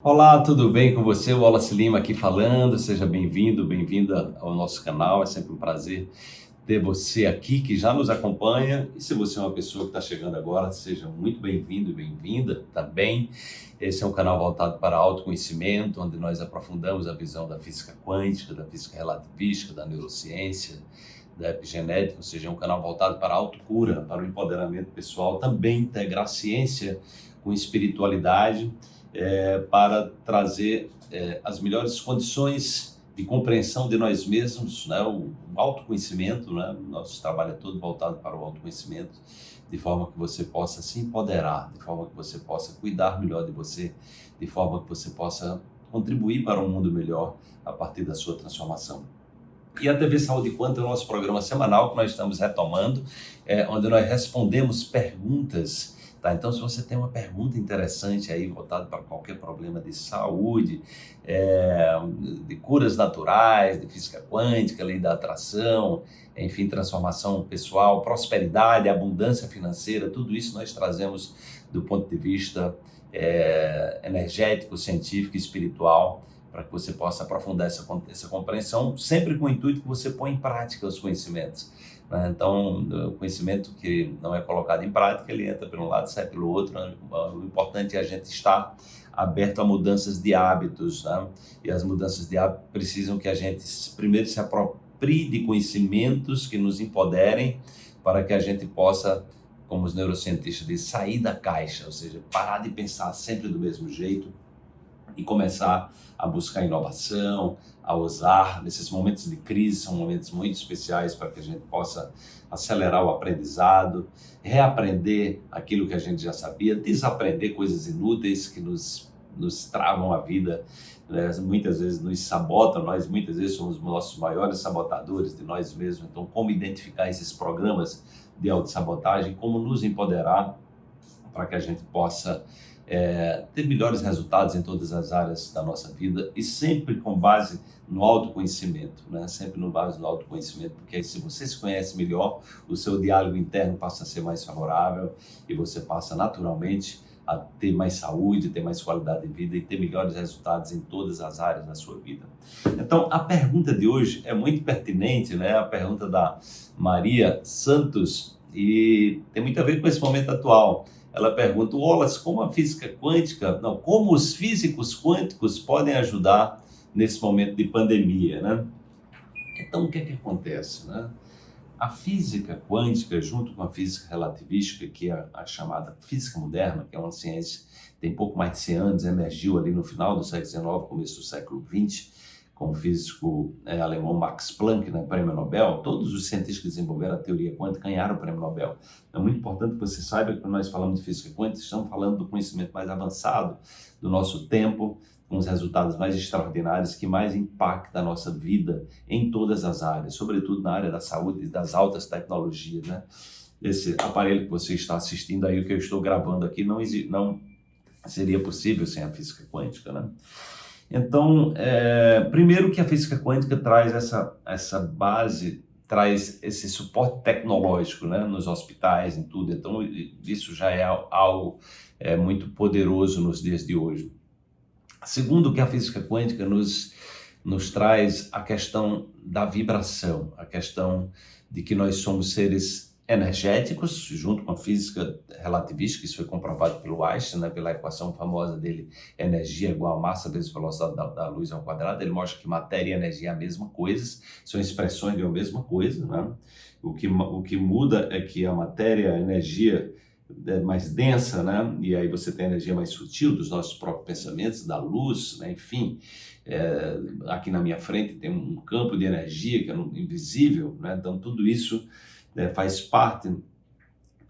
Olá, tudo bem com você? O Wallace Lima aqui falando. Seja bem-vindo, bem-vinda ao nosso canal. É sempre um prazer ter você aqui que já nos acompanha. E se você é uma pessoa que está chegando agora, seja muito bem-vindo e bem-vinda também. Esse é um canal voltado para autoconhecimento, onde nós aprofundamos a visão da física quântica, da física relativística, da neurociência, da epigenética, ou seja, é um canal voltado para a autocura, para o empoderamento pessoal, também integrar ciência com espiritualidade é, para trazer é, as melhores condições de compreensão de nós mesmos, né, o, o autoconhecimento, né, nosso trabalho é todo voltado para o autoconhecimento, de forma que você possa se empoderar, de forma que você possa cuidar melhor de você, de forma que você possa contribuir para um mundo melhor a partir da sua transformação. E a TV Saúde Quanto é o nosso programa semanal que nós estamos retomando, é, onde nós respondemos perguntas Tá? Então, se você tem uma pergunta interessante aí, voltada para qualquer problema de saúde, é, de curas naturais, de física quântica, lei da atração, enfim, transformação pessoal, prosperidade, abundância financeira, tudo isso nós trazemos do ponto de vista é, energético, científico e espiritual para que você possa aprofundar essa, essa compreensão, sempre com o intuito que você põe em prática os conhecimentos. Né? Então, o conhecimento que não é colocado em prática, ele entra pelo um lado sai pelo outro. Né? O importante é a gente estar aberto a mudanças de hábitos, né? e as mudanças de hábitos precisam que a gente primeiro se aproprie de conhecimentos que nos empoderem para que a gente possa, como os neurocientistas dizem, sair da caixa, ou seja, parar de pensar sempre do mesmo jeito, e começar a buscar inovação, a usar nesses momentos de crise, são momentos muito especiais para que a gente possa acelerar o aprendizado, reaprender aquilo que a gente já sabia, desaprender coisas inúteis que nos, nos travam a vida, né? muitas vezes nos sabotam, nós muitas vezes somos os nossos maiores sabotadores de nós mesmos, então como identificar esses programas de autossabotagem, como nos empoderar para que a gente possa é, ter melhores resultados em todas as áreas da nossa vida e sempre com base no autoconhecimento, né? sempre no base no autoconhecimento, porque se você se conhece melhor, o seu diálogo interno passa a ser mais favorável e você passa naturalmente a ter mais saúde, ter mais qualidade de vida e ter melhores resultados em todas as áreas da sua vida. Então, a pergunta de hoje é muito pertinente, né? A pergunta da Maria Santos e tem muito a ver com esse momento atual ela pergunta, Wallace, como a física quântica, não, como os físicos quânticos podem ajudar nesse momento de pandemia, né? Então, o que é que acontece, né? A física quântica, junto com a física relativística, que é a chamada física moderna, que é uma ciência que tem pouco mais de 100 anos, emergiu ali no final do século XIX, começo do século XX, com o físico é, alemão Max Planck, né, prêmio Nobel, todos os cientistas que desenvolveram a teoria quântica ganharam o prêmio Nobel. É muito importante que você saiba que quando nós falamos de física quântica, estamos falando do conhecimento mais avançado do nosso tempo, com os resultados mais extraordinários que mais impactam a nossa vida em todas as áreas, sobretudo na área da saúde e das altas tecnologias. Né? Esse aparelho que você está assistindo aí, o que eu estou gravando aqui, não, não seria possível sem a física quântica. Né? Então, é, primeiro que a física quântica traz essa, essa base, traz esse suporte tecnológico né, nos hospitais, em tudo. Então, isso já é algo é, muito poderoso nos dias de hoje. Segundo que a física quântica nos, nos traz a questão da vibração, a questão de que nós somos seres energéticos, junto com a física relativística, isso foi comprovado pelo Einstein, né, pela equação famosa dele, energia igual a massa vezes velocidade da, da, luz ao quadrado, ele mostra que matéria e energia é a mesma coisa, são expressões de uma mesma coisa, né? o, que, o que muda é que a matéria, a energia é mais densa, né? e aí você tem a energia mais sutil dos nossos próprios pensamentos, da luz, né? enfim, é, aqui na minha frente tem um campo de energia que é invisível, né? então tudo isso é, faz parte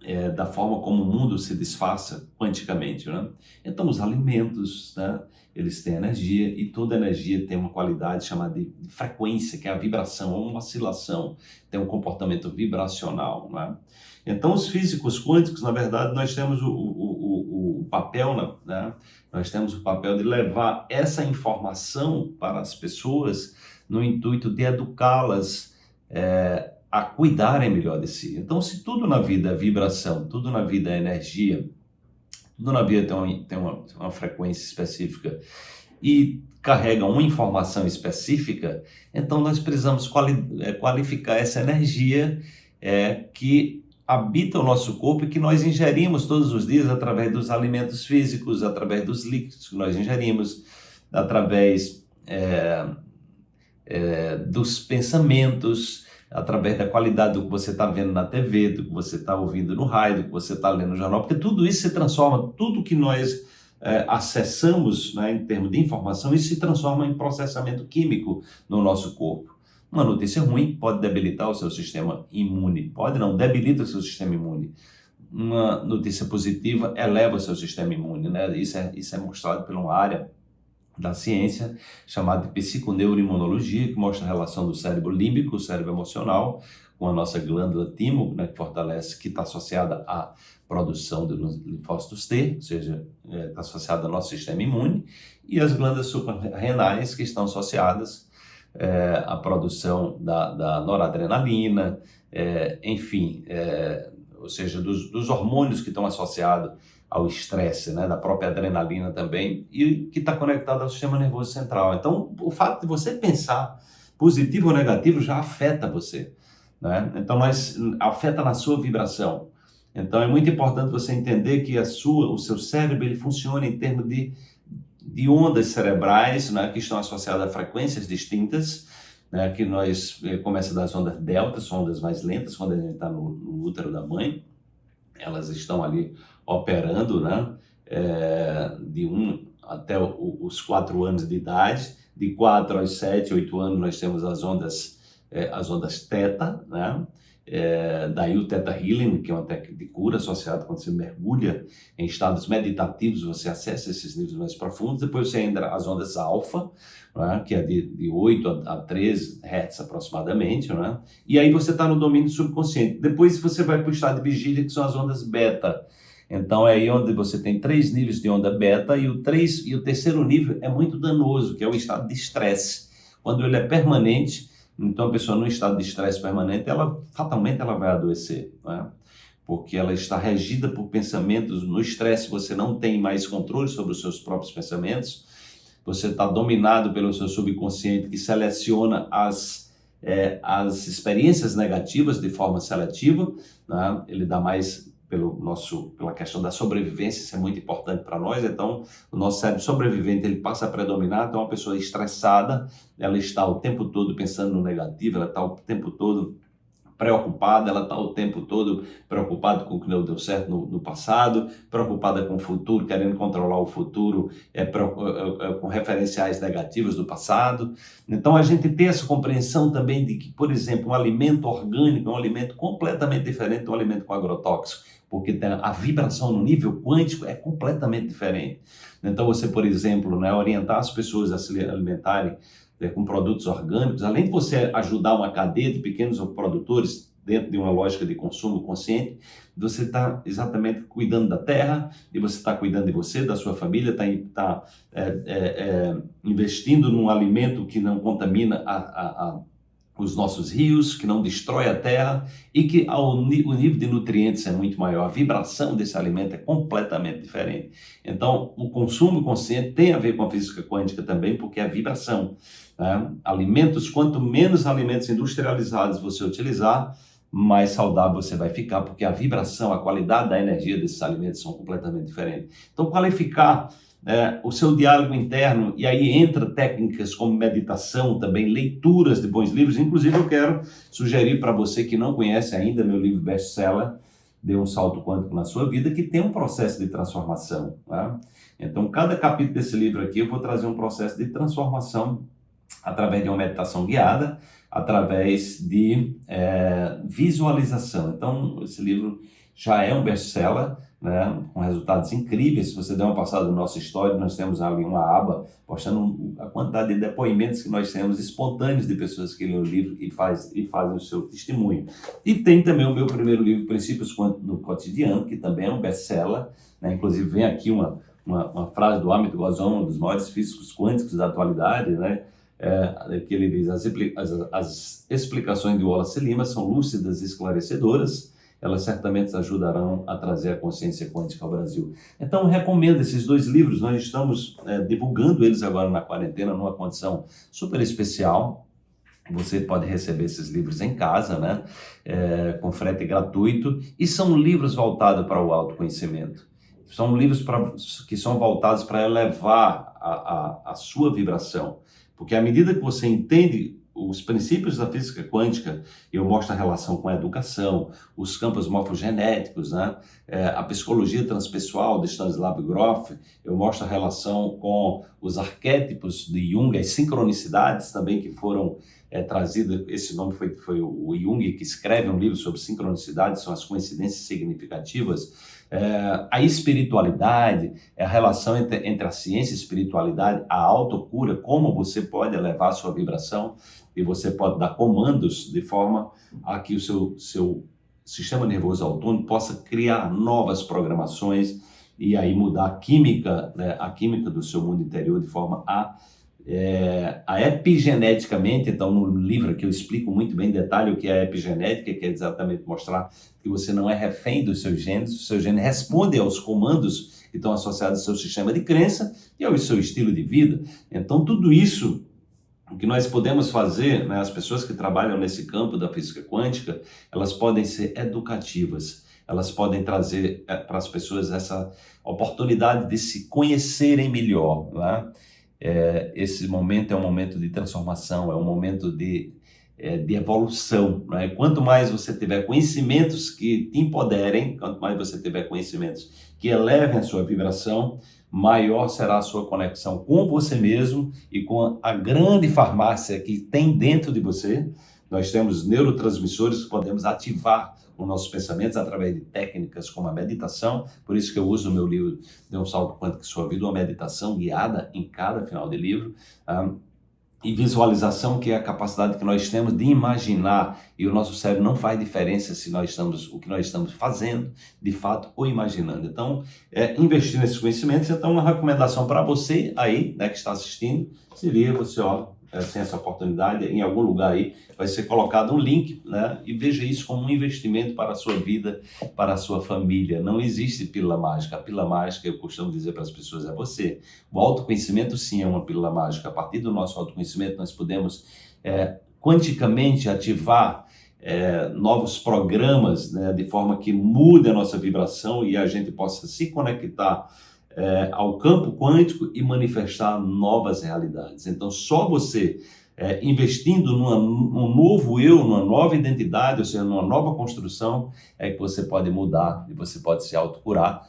é, da forma como o mundo se desfaça quanticamente. Né? Então, os alimentos, né, eles têm energia e toda energia tem uma qualidade chamada de, frequência, que é a vibração, ou uma oscilação, tem um comportamento vibracional. Né? Então, os físicos quânticos, na verdade, nós temos o, o, o, o papel, né? nós temos o papel de levar essa informação para as pessoas no intuito de educá-las é, a cuidarem melhor de si. Então, se tudo na vida é vibração, tudo na vida é energia, Dona Bia tem, uma, tem uma, uma frequência específica e carrega uma informação específica, então nós precisamos quali é, qualificar essa energia é, que habita o nosso corpo e que nós ingerimos todos os dias através dos alimentos físicos, através dos líquidos que nós ingerimos, através é, é, dos pensamentos, através da qualidade do que você está vendo na TV, do que você está ouvindo no rádio, do que você está lendo no jornal, porque tudo isso se transforma, tudo que nós é, acessamos né, em termos de informação, isso se transforma em processamento químico no nosso corpo. Uma notícia ruim pode debilitar o seu sistema imune, pode não, debilita o seu sistema imune. Uma notícia positiva eleva o seu sistema imune, né? Isso é, isso é mostrado uma área da ciência chamada de psiconeuroimunologia, que mostra a relação do cérebro límbico, o cérebro emocional, com a nossa glândula timo, né, que fortalece, que está associada à produção de linfócitos T, ou seja, está é, associada ao nosso sistema imune, e as glândulas suprarrenais, que estão associadas é, à produção da, da noradrenalina, é, enfim, é, ou seja, dos, dos hormônios que estão associados ao estresse, né, da própria adrenalina também, e que está conectado ao sistema nervoso central. Então, o fato de você pensar positivo ou negativo já afeta você. Né? Então, nós, afeta na sua vibração. Então, é muito importante você entender que a sua, o seu cérebro ele funciona em termos de, de ondas cerebrais né, que estão associadas a frequências distintas, né, que nós eh, começa das ondas deltas, ondas mais lentas, quando a gente está no, no útero da mãe, elas estão ali operando, né? É, de um até o, os quatro anos de idade, de quatro aos sete, oito anos nós temos as ondas, é, as ondas teta, né? É, daí o Theta Healing, que é uma técnica de cura associada quando você mergulha em estados meditativos, você acessa esses níveis mais profundos. Depois você entra as ondas alfa, né, que é de, de 8 a, a 13 Hz aproximadamente, né, e aí você está no domínio subconsciente. Depois você vai para o estado de vigília, que são as ondas beta. Então é aí onde você tem três níveis de onda beta e o, três, e o terceiro nível é muito danoso, que é o estado de estresse. Quando ele é permanente, então, a pessoa no estado de estresse permanente, ela fatalmente ela vai adoecer, né? porque ela está regida por pensamentos. No estresse, você não tem mais controle sobre os seus próprios pensamentos, você está dominado pelo seu subconsciente que seleciona as, é, as experiências negativas de forma seletiva, né? ele dá mais pelo nosso, pela questão da sobrevivência, isso é muito importante para nós, então o nosso cérebro sobrevivente ele passa a predominar, então uma pessoa estressada, ela está o tempo todo pensando no negativo, ela está o tempo todo preocupada, ela está o tempo todo preocupada com o que não deu certo no, no, passado, preocupada com o futuro, querendo controlar o futuro é, é, é, com referenciais negativos do passado. Então a gente tem essa compreensão também de que, por exemplo, um alimento orgânico é um alimento completamente diferente de um alimento com agrotóxico porque a vibração no nível quântico é completamente diferente. Então, você, por exemplo, né, orientar as pessoas a se alimentarem né, com produtos orgânicos, além de você ajudar uma cadeia de pequenos produtores dentro de uma lógica de consumo consciente, você está exatamente cuidando da terra, e você está cuidando de você, da sua família, está tá, é, é, é, investindo num alimento que não contamina a, a, a os nossos rios, que não destrói a terra e que ao, o nível de nutrientes é muito maior. A vibração desse alimento é completamente diferente. Então, o consumo consciente tem a ver com a física quântica também, porque é a vibração. Né? Alimentos, quanto menos alimentos industrializados você utilizar, mais saudável você vai ficar, porque a vibração, a qualidade da energia desses alimentos são completamente diferentes. Então, qualificar é, o seu diálogo interno, e aí entra técnicas como meditação, também leituras de bons livros. Inclusive, eu quero sugerir para você que não conhece ainda meu livro best-seller, Dê um Salto Quântico na Sua Vida, que tem um processo de transformação. Né? Então, cada capítulo desse livro aqui, eu vou trazer um processo de transformação através de uma meditação guiada, através de é, visualização. Então, esse livro já é um best-seller, né, com resultados incríveis. Se você der uma passada no nosso história, nós temos ali uma aba postando a quantidade de depoimentos que nós temos espontâneos de pessoas que lêem o livro e, faz, e fazem o seu testemunho. E tem também o meu primeiro livro, Princípios no Cotidiano, que também é um best-seller. Né, inclusive, vem aqui uma, uma, uma frase do Amit Goswami, um dos maiores físicos quânticos da atualidade, né? É, que ele diz, as, as, as explicações de Wallace Lima são lúcidas e esclarecedoras, elas certamente ajudarão a trazer a consciência quântica ao Brasil. Então, recomendo esses dois livros, nós estamos é, divulgando eles agora na quarentena, numa condição super especial. Você pode receber esses livros em casa, né? É, com frete gratuito, e são livros voltados para o autoconhecimento. São livros pra, que são voltados para elevar a, a, a sua vibração. Porque à medida que você entende os princípios da física quântica, eu mostro a relação com a educação, os campos morfogenéticos, né? É, a psicologia transpessoal de Stanislav Grof, eu mostro a relação com os arquétipos de Jung, as sincronicidades também que foram é, trazidas, esse nome foi, foi o Jung que escreve um livro sobre sincronicidades, são as coincidências significativas, é, a espiritualidade, a relação entre, entre a ciência e a espiritualidade, a autocura, como você pode elevar a sua vibração e você pode dar comandos de forma a que o seu, seu sistema nervoso autônomo possa criar novas programações e aí mudar a química, né, a química do seu mundo interior de forma a é, a epigeneticamente, então no livro que eu explico muito bem em detalhe o que é epigenética, que é exatamente mostrar que você não é refém dos seus genes, o seu gene responde aos comandos que estão associados ao seu sistema de crença e ao seu estilo de vida. Então tudo isso que nós podemos fazer, né, as pessoas que trabalham nesse campo da física quântica, elas podem ser educativas, elas podem trazer é, para as pessoas essa oportunidade de se conhecerem melhor, né? É, esse momento é um momento de transformação, é um momento de, é, de evolução. Né? Quanto mais você tiver conhecimentos que te empoderem, quanto mais você tiver conhecimentos que elevem a sua vibração, maior será a sua conexão com você mesmo e com a grande farmácia que tem dentro de você. Nós temos neurotransmissores que podemos ativar os nossos pensamentos através de técnicas como a meditação. Por isso que eu uso o meu livro De um Salto Quântico Sua Vida, uma meditação guiada em cada final de livro. Um, e visualização, que é a capacidade que nós temos de imaginar, e o nosso cérebro não faz diferença se nós estamos, o que nós estamos fazendo, de fato, ou imaginando. Então, é, investir nesses conhecimentos, então uma recomendação para você aí, né, que está assistindo, seria você, ó, sem essa oportunidade, em algum lugar aí vai ser colocado um link, né? E veja isso como um investimento para a sua vida, para a sua família. Não existe pílula mágica. A pílula mágica, eu costumo dizer para as pessoas, é você. O autoconhecimento, sim, é uma pílula mágica. A partir do nosso autoconhecimento, nós podemos é, quanticamente ativar é, novos programas, né? De forma que mude a nossa vibração e a gente possa se conectar é, ao campo quântico e manifestar novas realidades. Então, só você é, investindo num novo eu, numa nova identidade, ou seja, numa nova construção, é que você pode mudar e você pode se autocurar,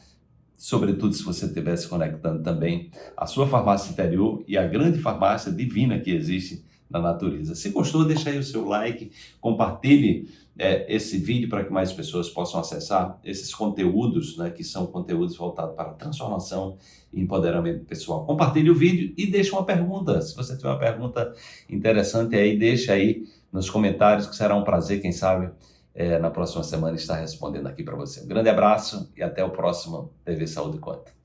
sobretudo se você estiver se conectando também à sua farmácia interior e à grande farmácia divina que existe na natureza. Se gostou, deixa aí o seu like, compartilhe é, esse vídeo para que mais pessoas possam acessar esses conteúdos, né, que são conteúdos voltados para transformação e empoderamento pessoal. Compartilhe o vídeo e deixe uma pergunta. Se você tiver uma pergunta interessante aí, deixa aí nos comentários, que será um prazer, quem sabe, é, na próxima semana estar respondendo aqui para você. Um grande abraço e até o próximo TV Saúde Conta.